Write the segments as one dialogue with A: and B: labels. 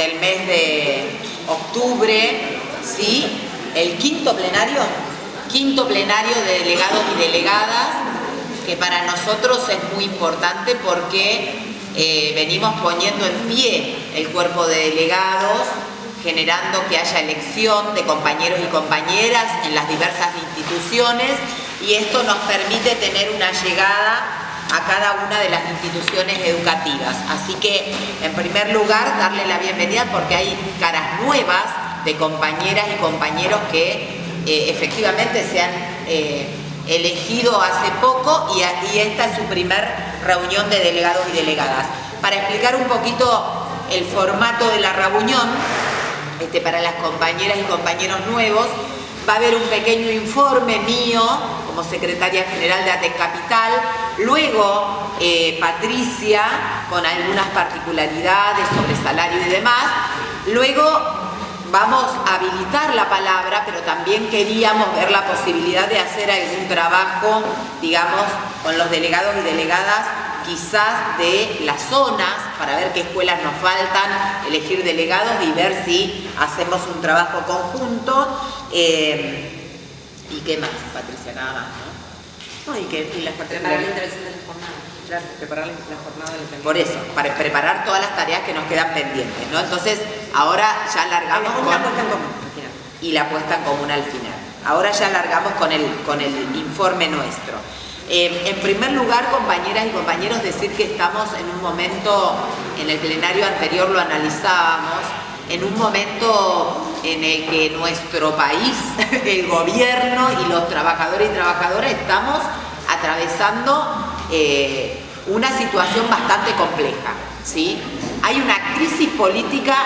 A: del mes de octubre, ¿sí? El quinto plenario, quinto plenario de delegados y delegadas, que para nosotros es muy importante porque eh, venimos poniendo en pie el cuerpo de delegados, generando que haya elección de compañeros y compañeras en las diversas instituciones y esto nos permite tener una llegada a cada una de las instituciones educativas. Así que, en primer lugar, darle la bienvenida porque hay caras nuevas de compañeras y compañeros que eh, efectivamente se han eh, elegido hace poco y, esta es su primer reunión de delegados y delegadas. Para explicar un poquito el formato de la reunión, este, para las compañeras y compañeros nuevos, va a haber un pequeño informe mío como secretaria general de ATEC Capital, luego eh, Patricia con algunas particularidades sobre salario y demás, luego vamos a habilitar la palabra, pero también queríamos ver la posibilidad de hacer algún trabajo, digamos, con los delegados y delegadas quizás de las zonas para ver qué escuelas nos faltan, elegir delegados y ver si hacemos un trabajo conjunto. Eh, ¿Y qué más, Patricia? Nada más, ¿no?
B: y, que, y las
A: preparar
B: la intervención de la jornada. Claro, preparar la, jornada del
A: Por eso, para preparar todas las tareas que nos quedan pendientes, ¿no? Entonces, ahora ya largamos con...
B: La puesta en común, al final.
A: Y la puesta en común al final. Ahora ya largamos con el, con el informe nuestro. Eh, en primer lugar, compañeras y compañeros, decir que estamos en un momento, en el plenario anterior lo analizábamos, en un momento en el que nuestro país, el gobierno y los trabajadores y trabajadoras estamos atravesando eh, una situación bastante compleja. ¿sí? Hay una crisis política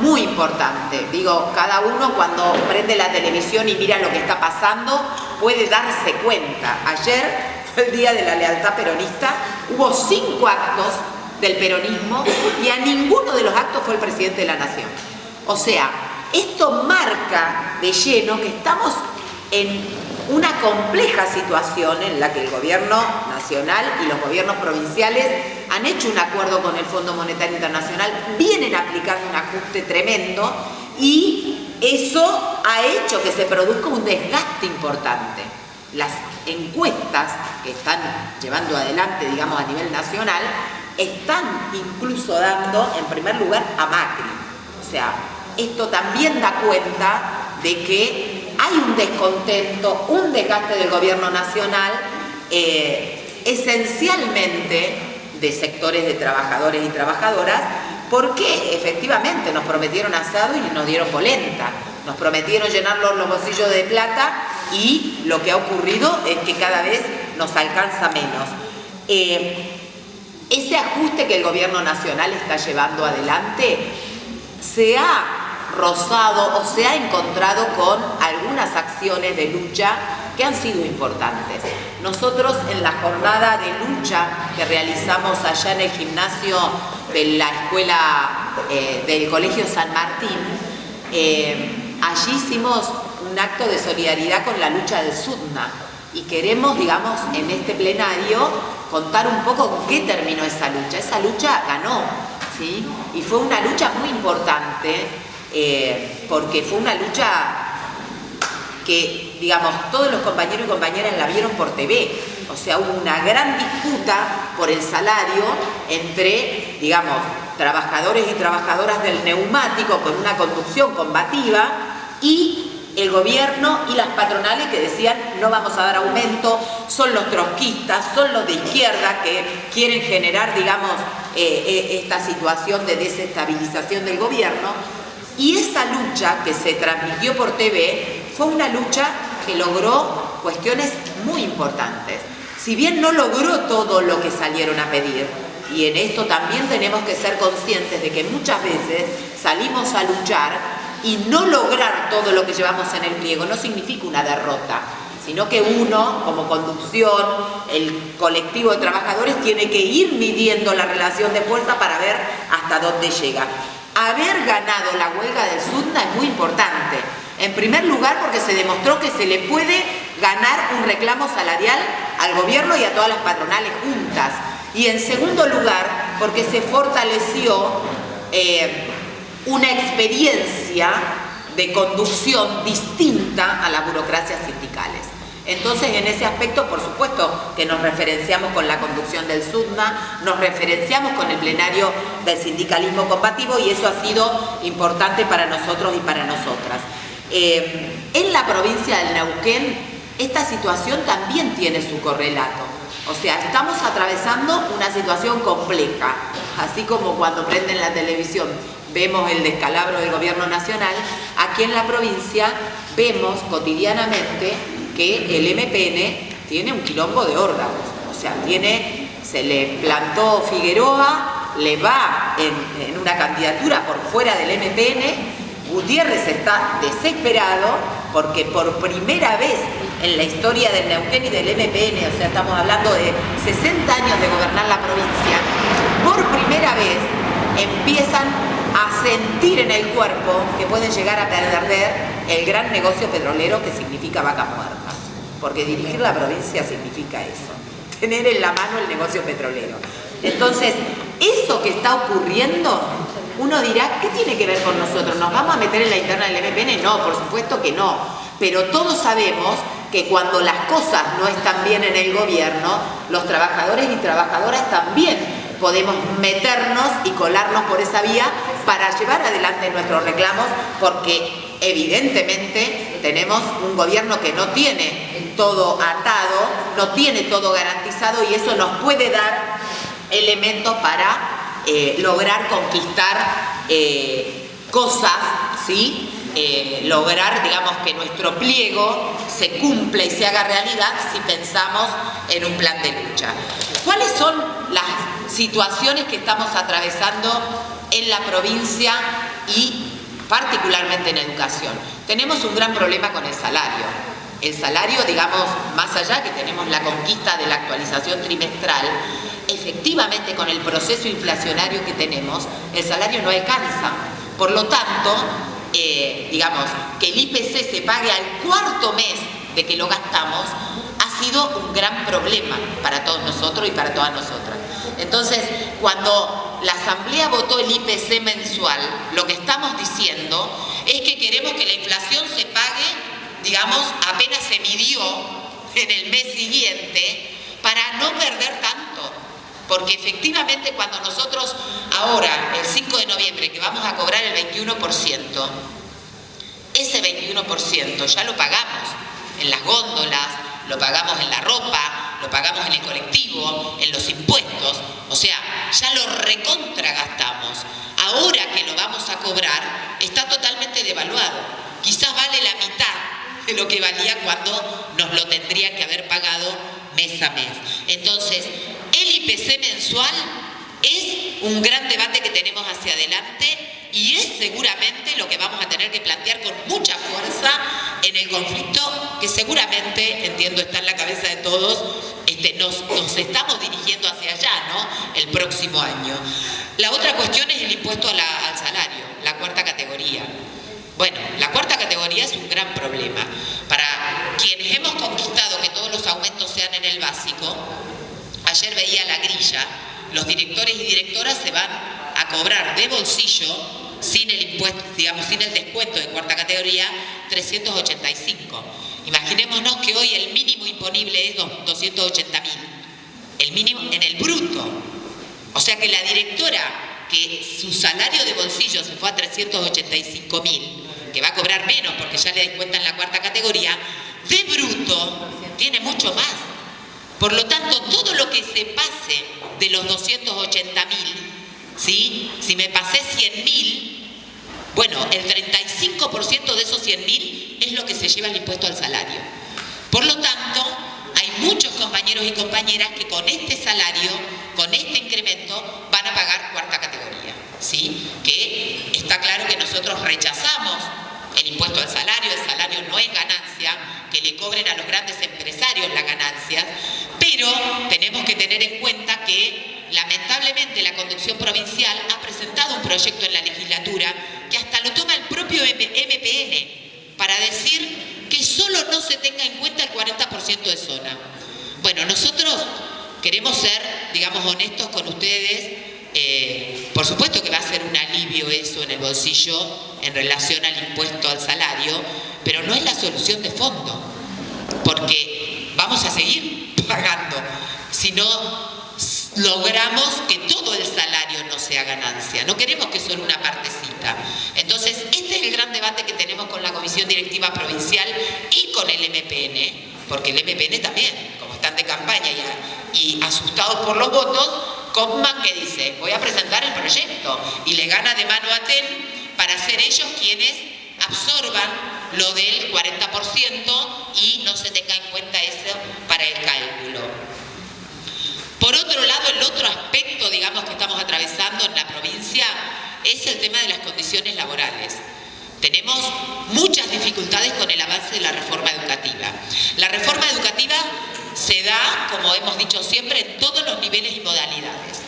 A: muy importante. Digo, cada uno cuando prende la televisión y mira lo que está pasando puede darse cuenta. Ayer el Día de la Lealtad Peronista, hubo cinco actos del peronismo y a ninguno de los actos fue el presidente de la Nación. O sea, esto marca de lleno que estamos en una compleja situación en la que el gobierno nacional y los gobiernos provinciales han hecho un acuerdo con el Fondo Monetario Internacional, vienen aplicando un ajuste tremendo y eso ha hecho que se produzca un desgaste importante. Las encuestas que están llevando adelante, digamos, a nivel nacional, están incluso dando, en primer lugar, a Macri. O sea, esto también da cuenta de que hay un descontento, un desgaste del gobierno nacional, eh, esencialmente de sectores de trabajadores y trabajadoras, porque efectivamente nos prometieron asado y nos dieron polenta. Nos prometieron llenar los bolsillos de plata y lo que ha ocurrido es que cada vez nos alcanza menos. Eh, ese ajuste que el gobierno nacional está llevando adelante se ha rozado o se ha encontrado con algunas acciones de lucha que han sido importantes. Nosotros en la jornada de lucha que realizamos allá en el gimnasio de la escuela eh, del Colegio San Martín, eh, allí hicimos un acto de solidaridad con la lucha del SUDNA y queremos, digamos, en este plenario contar un poco qué terminó esa lucha. Esa lucha ganó, ¿sí? Y fue una lucha muy importante eh, porque fue una lucha que, digamos, todos los compañeros y compañeras la vieron por TV. O sea, hubo una gran disputa por el salario entre, digamos, trabajadores y trabajadoras del neumático con una conducción combativa y el gobierno y las patronales que decían no vamos a dar aumento, son los trotskistas, son los de izquierda que quieren generar, digamos, eh, eh, esta situación de desestabilización del gobierno. Y esa lucha que se transmitió por TV fue una lucha que logró cuestiones muy importantes. Si bien no logró todo lo que salieron a pedir, y en esto también tenemos que ser conscientes de que muchas veces salimos a luchar y no lograr todo lo que llevamos en el pliego no significa una derrota, sino que uno, como conducción, el colectivo de trabajadores, tiene que ir midiendo la relación de fuerza para ver hasta dónde llega. Haber ganado la huelga del SUDNA es muy importante. En primer lugar, porque se demostró que se le puede ganar un reclamo salarial al gobierno y a todas las patronales juntas. Y en segundo lugar, porque se fortaleció eh, una experiencia de conducción distinta a las burocracias sindicales. Entonces, en ese aspecto, por supuesto que nos referenciamos con la conducción del SUDNA, nos referenciamos con el plenario del sindicalismo combativo y eso ha sido importante para nosotros y para nosotras. Eh, en la provincia del Neuquén, esta situación también tiene su correlato. O sea, estamos atravesando una situación compleja, así como cuando prenden la televisión vemos el descalabro del gobierno nacional, aquí en la provincia vemos cotidianamente que el MPN tiene un quilombo de órganos, o sea, tiene, se le plantó Figueroa, le va en, una candidatura por fuera del MPN, Gutiérrez está desesperado porque por primera vez en la historia del Neuquén y del MPN, o sea, estamos hablando de 60 años de gobernar la provincia, por primera vez empiezan a sentir en el cuerpo que pueden llegar a perder el gran negocio petrolero que significa vaca muerta. Porque dirigir la provincia significa eso, tener en la mano el negocio petrolero. Entonces, eso que está ocurriendo, uno dirá, ¿qué tiene que ver con nosotros? ¿Nos vamos a meter en la interna del MPN? No, por supuesto que no. Pero todos sabemos que cuando las cosas no están bien en el gobierno, los trabajadores y trabajadoras también podemos meternos y colarnos por esa vía para llevar adelante nuestros reclamos porque evidentemente tenemos un gobierno que no tiene todo atado, no tiene todo garantizado y eso nos puede dar elementos para eh, lograr conquistar eh, cosas, ¿sí? Eh, lograr, digamos, que nuestro pliego se cumpla y se haga realidad si pensamos en un plan de lucha. ¿Cuáles son las situaciones que estamos atravesando en la provincia y particularmente en educación. Tenemos un gran problema con el salario. El salario, digamos, más allá que tenemos la conquista de la actualización trimestral, efectivamente con el proceso inflacionario que tenemos, el salario no alcanza. Por lo tanto, eh, digamos, que el IPC se pague al cuarto mes de que lo gastamos, ha sido un gran problema para todos nosotros y para todas nosotras. Entonces, cuando la Asamblea votó el IPC mensual, lo que estamos diciendo es que queremos que la inflación se pague, digamos, apenas se midió en el mes siguiente, para no. Porque efectivamente cuando nosotros ahora, el 5 de noviembre, que vamos a cobrar el 21%, ese 21% ya lo pagamos en las góndolas, lo pagamos en la ropa, lo pagamos en el colectivo, en los impuestos, o sea, ya lo recontragastamos. Ahora que lo vamos a cobrar, está totalmente devaluado. Quizás vale la mitad de lo que valía cuando nos lo tendría que haber pagado mes a mes. Entonces, el IPC mensual es un gran debate que tenemos hacia adelante y es seguramente lo que vamos a tener que plantear con mucha fuerza en el conflicto que seguramente, entiendo, está en la cabeza de todos, este, nos, estamos dirigiendo hacia allá, ¿no? El próximo año. La otra cuestión es el impuesto al salario, la cuarta categoría. Bueno, la cuarta categoría es un gran problema. Para quienes hemos conquistado que todos los aumentos sean en el básico, ayer veía la grilla, los directores y directoras se van a cobrar de bolsillo sin el impuesto, digamos, sin el descuento de cuarta categoría, 385. Imaginémonos que hoy el mínimo imponible es 280 mil, el mínimo en el bruto. O sea que la directora, que su salario de bolsillo se fue a 385 mil, que va a cobrar menos porque ya le descuentan la cuarta categoría, de bruto tiene mucho más. Por lo tanto, todo lo que se pase de los 280 mil ¿sí? Si me pasé 100 mil, bueno, el 35% de esos 100 mil es lo que se lleva el impuesto al salario. Por lo tanto, hay muchos compañeros y compañeras que con este salario, con este incremento, van a pagar cuarta categoría. ¿sí? Que está claro que nosotros rechazamos el impuesto al salario, el salario no es ganancia, que le cobren a los grandes empresarios la ganancia, pero tenemos que tener en cuenta que lamentablemente la conducción provincial ha presentado un proyecto en la legislatura que hasta lo toma el propio MPN para decir que solo no se tenga en cuenta el 40% de zona. Bueno, nosotros queremos ser, digamos, honestos con ustedes. Eh, por supuesto que va a ser un alivio alivio eso en el bolsillo en relación al impuesto al salario, pero no es la solución de fondo, porque vamos a seguir pagando si no logramos que todo el salario no sea ganancia. No queremos que solo una partecita. Entonces, este es el gran debate que tenemos con la Comisión Directiva Provincial y con el MPN, porque el MPN también, como están de campaña y, y asustados por los votos, Kaufman que dice, voy a presentar el proyecto y le gana de mano a TEN para ser ellos quienes absorban lo del 40% y no se tenga en cuenta eso para el cálculo. Por otro lado, el otro aspecto, digamos, que estamos atravesando en la provincia es el tema de las condiciones laborales. Tenemos muchas dificultades con el avance de la reforma educativa. La reforma educativa se da, como hemos dicho siempre, en todos los niveles y modalidades.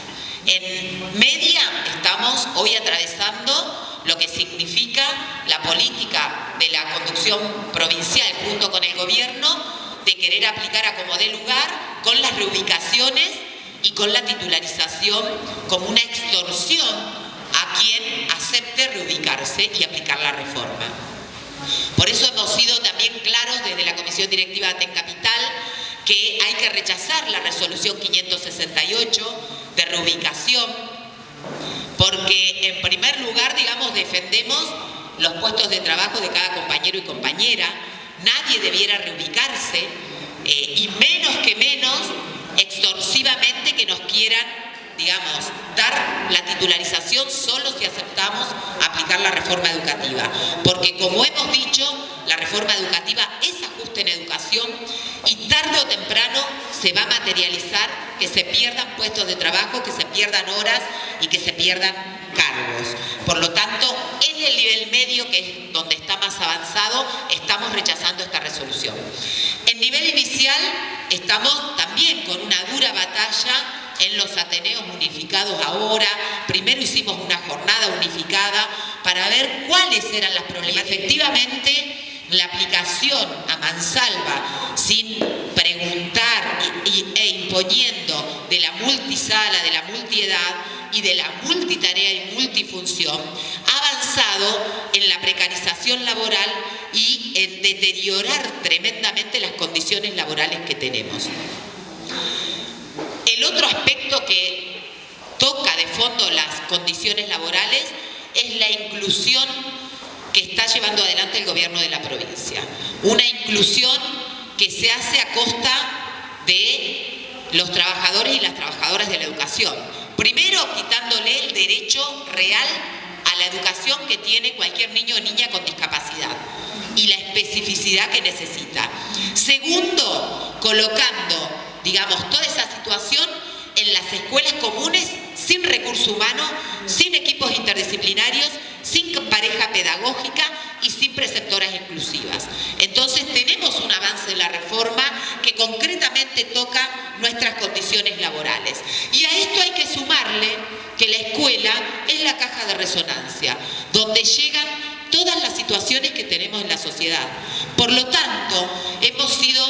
A: En media estamos hoy atravesando lo que significa la política de la conducción provincial junto con el gobierno de querer aplicar a como dé lugar con las reubicaciones y con la titularización como una extorsión a quien acepte reubicarse y aplicar la reforma. Por eso hemos sido también claros desde la Comisión Directiva de que hay que rechazar la resolución 568 de reubicación, porque en primer lugar, digamos, defendemos los puestos de trabajo de cada compañero y compañera, nadie debiera reubicarse, eh, y menos que menos extorsivamente que nos quieran, digamos, dar la titularización solo si aceptamos aplicar la reforma educativa. Porque como hemos dicho, la reforma educativa se va a materializar que se pierdan puestos de trabajo, que se pierdan horas y que se pierdan cargos. Por lo tanto, en el nivel medio, que es donde está más avanzado, estamos rechazando esta resolución. En nivel inicial, estamos también con una dura batalla en los Ateneos unificados ahora. Primero hicimos una jornada unificada para ver cuáles eran las problemas. Efectivamente, la aplicación a mansalva sin preguntar imponiendo de la multisala, de la multiedad y de la multitarea y multifunción, ha avanzado en la precarización laboral y en deteriorar tremendamente las condiciones laborales que tenemos. El otro aspecto que toca de fondo las condiciones laborales es la inclusión que está llevando adelante el gobierno de la provincia. Una inclusión que se hace a costa de los trabajadores y las trabajadoras de la educación. Primero, quitándole el derecho real a la educación que tiene cualquier niño o niña con discapacidad y la especificidad que necesita. Segundo, colocando, digamos, toda esa situación en las escuelas comunes sin recurso humano, sin equipos interdisciplinarios, sin pareja pedagógica y sin preceptoras inclusivas. Entonces tenemos un avance en la reforma que concretamente toca nuestras condiciones laborales. Y a esto hay que sumarle que la escuela es la de resonancia, donde llegan todas las situaciones que tenemos en la sociedad. Por lo tanto, hemos sido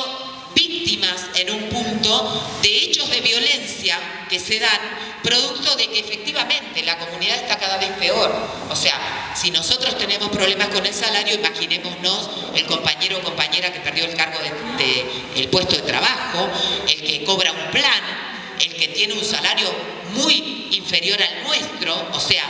A: víctimas en un punto de hechos de violencia que se dan producto de que efectivamente la comunidad está cada vez peor. O sea, si nosotros tenemos problemas con el salario, imaginémonos el compañero o compañera que perdió el cargo de, puesto de trabajo, el que cobra un plan, el que tiene un salario muy inferior al nuestro, o sea,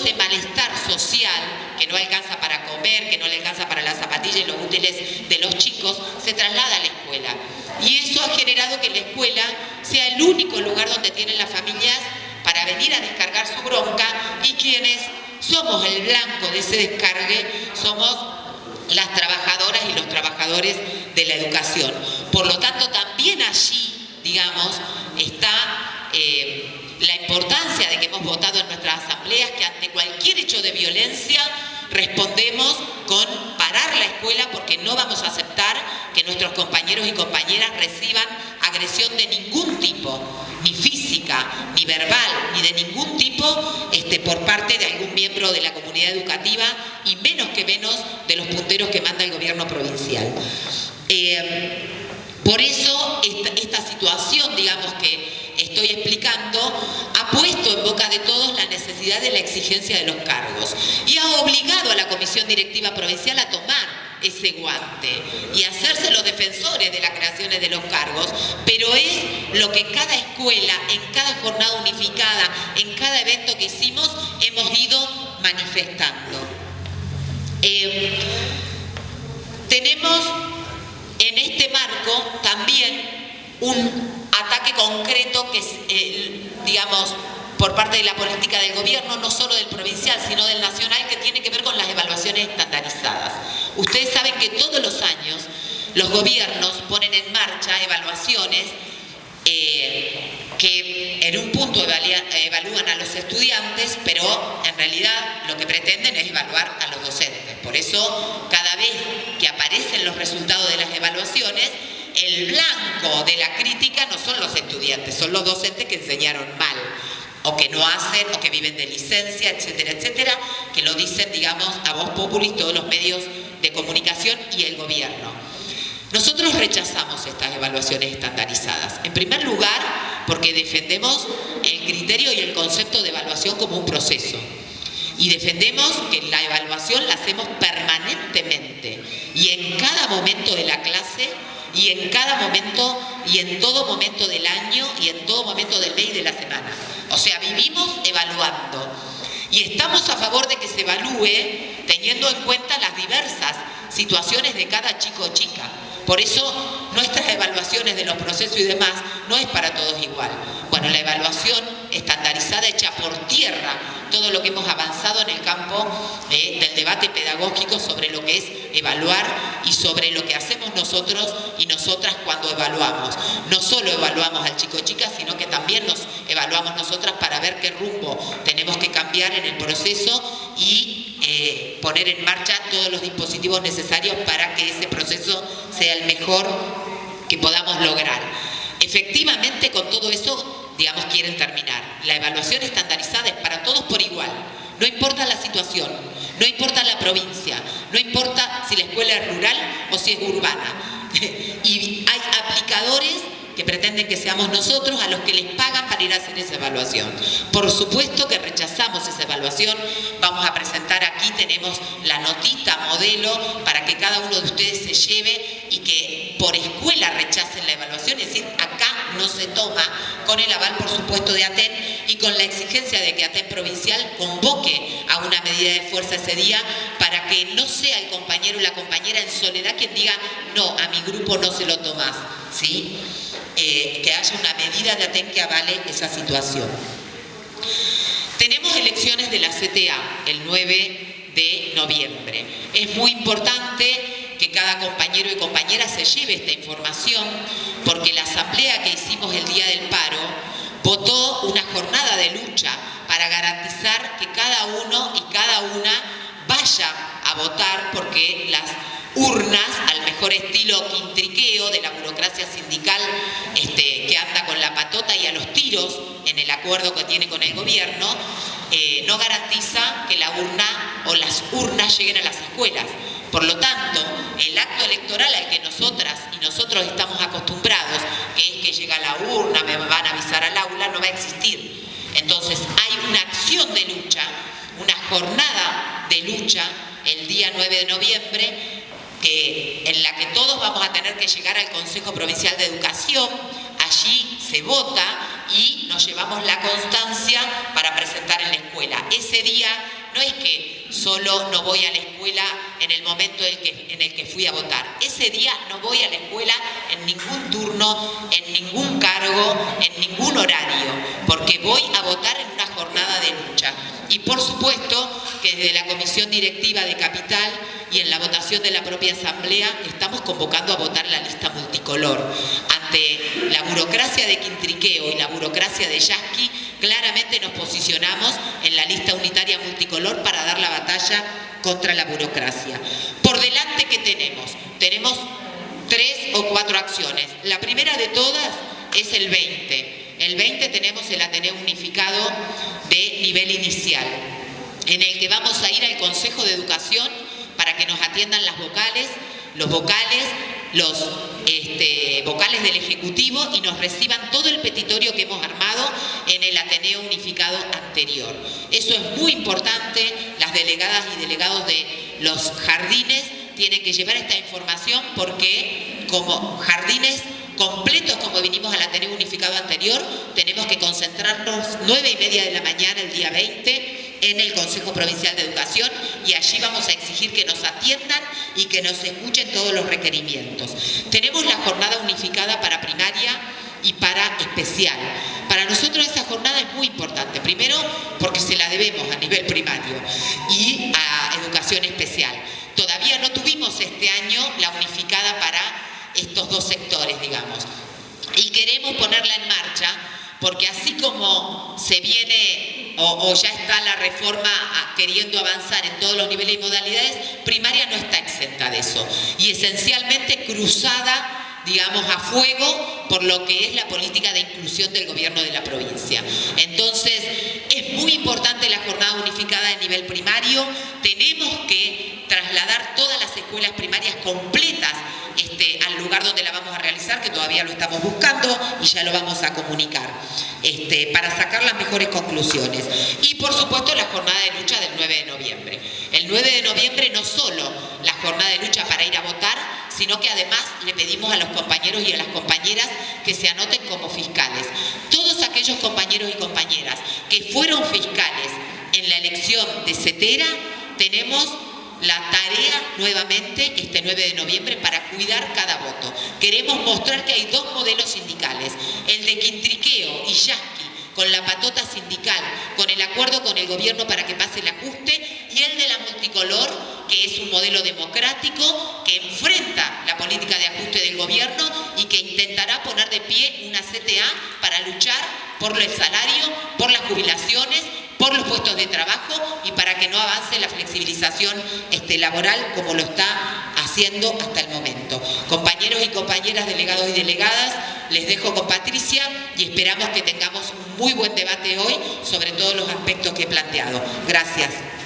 A: ese malestar social que no alcanza para comer, que no le alcanza para las zapatillas y los útiles de los chicos, se traslada a la escuela. Y eso ha generado que la escuela sea el único lugar donde tienen las familias para venir a descargar su bronca y quienes somos el blanco de ese descargue somos las trabajadoras y los trabajadores de la educación. Por lo tanto, también allí, digamos, está... Eh, la importancia de que hemos votado en nuestras asambleas que ante cualquier hecho de violencia respondemos con parar la escuela porque no vamos a aceptar que nuestros compañeros y compañeras reciban agresión de ningún tipo, ni física, ni verbal, ni de ningún tipo este, por parte de algún miembro de la comunidad educativa y menos que menos de los punteros que manda el gobierno provincial. Eh, por eso esta, ha puesto en boca de todos la necesidad de la exigencia de los cargos y ha obligado a la Comisión Directiva Provincial a tomar ese guante y hacerse los defensores de las creaciones de los cargos, pero es lo que cada escuela, en cada jornada unificada, en cada evento que hicimos, hemos ido manifestando. Eh, tenemos en este marco también un ataque concreto que eh, por parte de la política del gobierno, no solo del provincial, sino del nacional, que tiene que ver con las evaluaciones estandarizadas. Ustedes saben que todos los años los gobiernos ponen en marcha evaluaciones eh, que en un punto evalúan a los estudiantes, pero en realidad lo que pretenden es evaluar a los docentes. Por eso, cada vez que aparecen los resultados de las evaluaciones, el blanco de la crítica no son los estudiantes, son los docentes que enseñaron mal o que no hacen, o que viven de licencia, etcétera, etcétera, que lo dicen, digamos, a voz popular todos los medios de comunicación y el gobierno. Nosotros rechazamos estas evaluaciones estandarizadas. En primer lugar, porque defendemos el criterio y el concepto de evaluación como un proceso. Y defendemos que la evaluación la hacemos permanentemente y en cada momento de la clase y en cada momento y en todo momento del año y en todo momento del mes y de la semana. O sea, vivimos evaluando y estamos a favor de que se evalúe teniendo en cuenta las diversas situaciones de cada chico o chica. Por eso nuestras evaluaciones de los procesos y demás no es para todos igual. Bueno, la evaluación estandarizada echa por tierra todo lo que hemos avanzado en el campo eh, del debate pedagógico sobre lo que es evaluar y sobre lo que hacemos nosotros y nosotras cuando evaluamos. No solo evaluamos al chico chica, sino que también nos evaluamos nosotras para ver qué rumbo tenemos que cambiar en el proceso y eh, poner en marcha todos los dispositivos necesarios para que ese proceso sea el mejor que podamos lograr. Efectivamente, con todo eso, digamos, quieren terminar. La evaluación estandarizada es para todos por igual. No importa la situación, no importa la provincia, no importa si la escuela es rural o si es urbana. y hay aplicadores que pretenden que seamos nosotros a los que les pagan para ir a hacer esa evaluación. Por supuesto que rechazamos esa evaluación, vamos a presentar aquí, tenemos la notita modelo para que cada uno de ustedes se lleve y que por escuela rechacen la evaluación, es decir, no se toma con el aval, por supuesto, de ATEN y con la exigencia de que ATEN provincial convoque a una medida de fuerza ese día para que no sea el compañero o la compañera en soledad quien diga, no, a mi grupo no se lo tomás, ¿sí? Eh, que haya una medida de ATEN que avale esa situación. Tenemos elecciones de la CTA el 9 de noviembre. Es muy importante que cada compañero y compañera se lleve esta información porque la asamblea que hicimos el día del paro votó una jornada de lucha para garantizar que cada uno y cada una vaya a votar porque las urnas al mejor estilo quintriqueo de la burocracia sindical este, que anda con la patota y a los tiros en el acuerdo que tiene con el gobierno, eh, no garantiza que la urna o las urnas lleguen a las escuelas. Por lo tanto, el acto electoral al que nosotras y nosotros estamos acostumbrados, que es que llega la urna, me van a avisar al aula, no va a existir. Entonces hay una acción de lucha, una jornada de lucha el día 9 de noviembre en la que todos vamos a tener que llegar al Consejo Provincial de Educación, allí se vota y nos llevamos la constancia para presentar en la escuela. Ese día no es que solo no voy a la escuela en el momento en, el que fui a votar. Ese día no voy a la escuela en ningún turno, en ningún cargo, en ningún horario, porque voy a votar en una jornada de lucha. Y por supuesto que desde la Comisión Directiva de Capital y en la votación de la propia Asamblea estamos convocando a votar la lista multicolor. Ante la burocracia de Quintriqueo y la burocracia de Yasky, claramente nos posicionamos en la lista unitaria multicolor para dar la batalla contra la burocracia. Por delante, ¿qué tenemos? Tenemos tres o cuatro acciones. La primera de todas es el 20. El 20 tenemos el Ateneo Unificado de nivel inicial, en el que vamos a ir al Consejo de Educación para que nos atiendan las vocales, los vocales los este, vocales del Ejecutivo y nos reciban todo el petitorio que hemos armado en el Ateneo Unificado anterior. Eso es muy importante, las delegadas y delegados de los jardines tienen que llevar esta información porque como jardines completos como vinimos al Ateneo Unificado anterior, tenemos que concentrarnos nueve y media de la mañana el día 20 en el Consejo Provincial de Educación y allí vamos a exigir que nos atiendan y que nos escuchen todos los requerimientos. Tenemos la jornada unificada para primaria y para especial. Para nosotros esa jornada es muy importante, primero porque se la debemos a nivel primario y a educación especial. Todavía no tuvimos este año la unificada para estos dos sectores, digamos. Y queremos ponerla en marcha porque así como se viene o, ya está la reforma queriendo avanzar en todos los niveles y modalidades, primaria no está exenta de eso. Y esencialmente cruzada digamos, a fuego por lo que es la política de inclusión del gobierno de la provincia. Entonces, es muy importante la jornada unificada de nivel primario, tenemos que trasladar todas las escuelas primarias completas este, al lugar donde la vamos a realizar, que todavía lo estamos buscando y ya lo vamos a comunicar, este, para sacar las mejores conclusiones. Y por supuesto la jornada de lucha del 9 de noviembre. El 9 de noviembre no solo la jornada de lucha para ir a votar, sino que además le pedimos a los compañeros y a las compañeras que se anoten como fiscales. Todos aquellos compañeros y compañeras que fueron fiscales en la elección de CETERA, tenemos la tarea nuevamente este 9 de noviembre para cuidar cada voto. Queremos mostrar que hay dos modelos sindicales, el de Quintriqueo y Yasky con la patota sindical, con el acuerdo con el gobierno para que pase el ajuste, y el de la multicolor, que es un modelo democrático que enfrenta la política de ajuste del gobierno y que intentará poner de pie una CTA para luchar por el salario, por las jubilaciones por los puestos de trabajo y para que no avance la flexibilización este, laboral como lo está haciendo hasta el momento. Compañeros y compañeras, delegados y delegadas, les dejo con Patricia y esperamos que tengamos un muy buen debate hoy sobre todos los aspectos que he planteado. Gracias.